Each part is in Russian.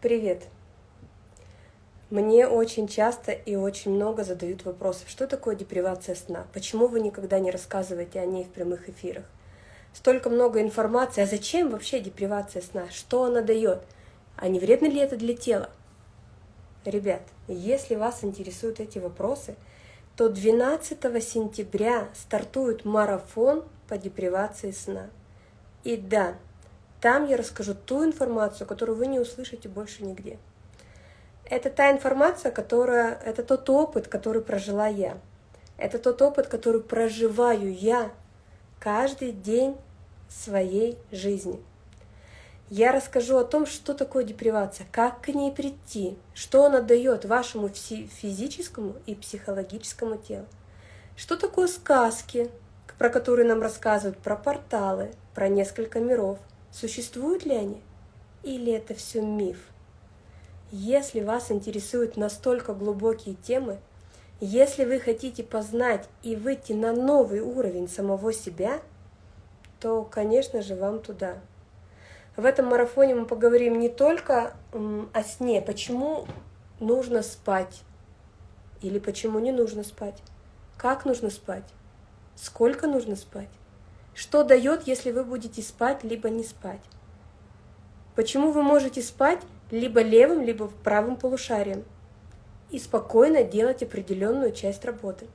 Привет! Мне очень часто и очень много задают вопросов, что такое депривация сна, почему вы никогда не рассказываете о ней в прямых эфирах. Столько много информации, а зачем вообще депривация сна, что она дает, а не вредно ли это для тела? Ребят, если вас интересуют эти вопросы, то 12 сентября стартует марафон по депривации сна. И да, там я расскажу ту информацию, которую вы не услышите больше нигде. Это та информация, которая, это тот опыт, который прожила я. Это тот опыт, который проживаю я каждый день своей жизни. Я расскажу о том, что такое депривация, как к ней прийти, что она дает вашему физическому и психологическому телу. Что такое сказки, про которые нам рассказывают, про порталы, про несколько миров – Существуют ли они? Или это все миф? Если вас интересуют настолько глубокие темы, если вы хотите познать и выйти на новый уровень самого себя, то, конечно же, вам туда. В этом марафоне мы поговорим не только о сне, почему нужно спать или почему не нужно спать, как нужно спать, сколько нужно спать, что дает, если вы будете спать, либо не спать? Почему вы можете спать либо левым, либо правым полушарием и спокойно делать определенную часть работы?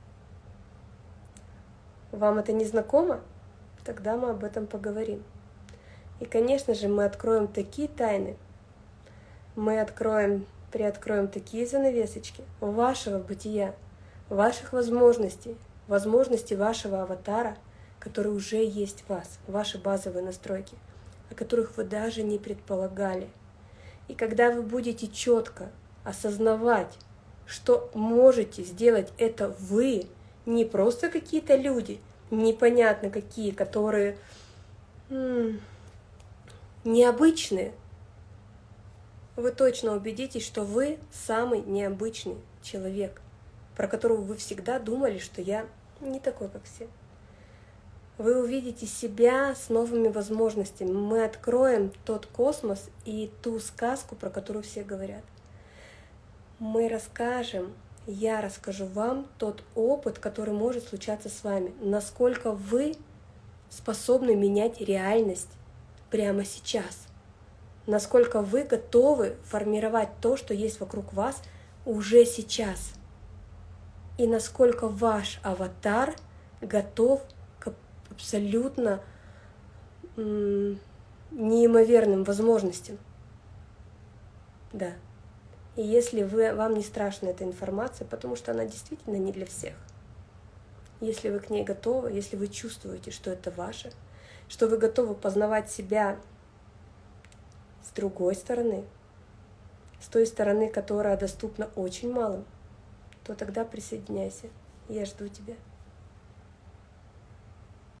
Вам это не знакомо? Тогда мы об этом поговорим. И, конечно же, мы откроем такие тайны, мы откроем, приоткроем такие занавесочки вашего бытия, ваших возможностей, возможностей вашего аватара – которые уже есть в вас, ваши базовые настройки, о которых вы даже не предполагали. И когда вы будете четко осознавать, что можете сделать это вы, не просто какие-то люди, непонятно какие, которые необычные, вы точно убедитесь, что вы самый необычный человек, про которого вы всегда думали, что я не такой, как все вы увидите себя с новыми возможностями. Мы откроем тот космос и ту сказку, про которую все говорят. Мы расскажем, я расскажу вам тот опыт, который может случаться с вами, насколько вы способны менять реальность прямо сейчас, насколько вы готовы формировать то, что есть вокруг вас уже сейчас, и насколько ваш аватар готов абсолютно неимоверным возможностям. Да. И если вы, вам не страшна эта информация, потому что она действительно не для всех, если вы к ней готовы, если вы чувствуете, что это ваше, что вы готовы познавать себя с другой стороны, с той стороны, которая доступна очень малым, то тогда присоединяйся. Я жду тебя.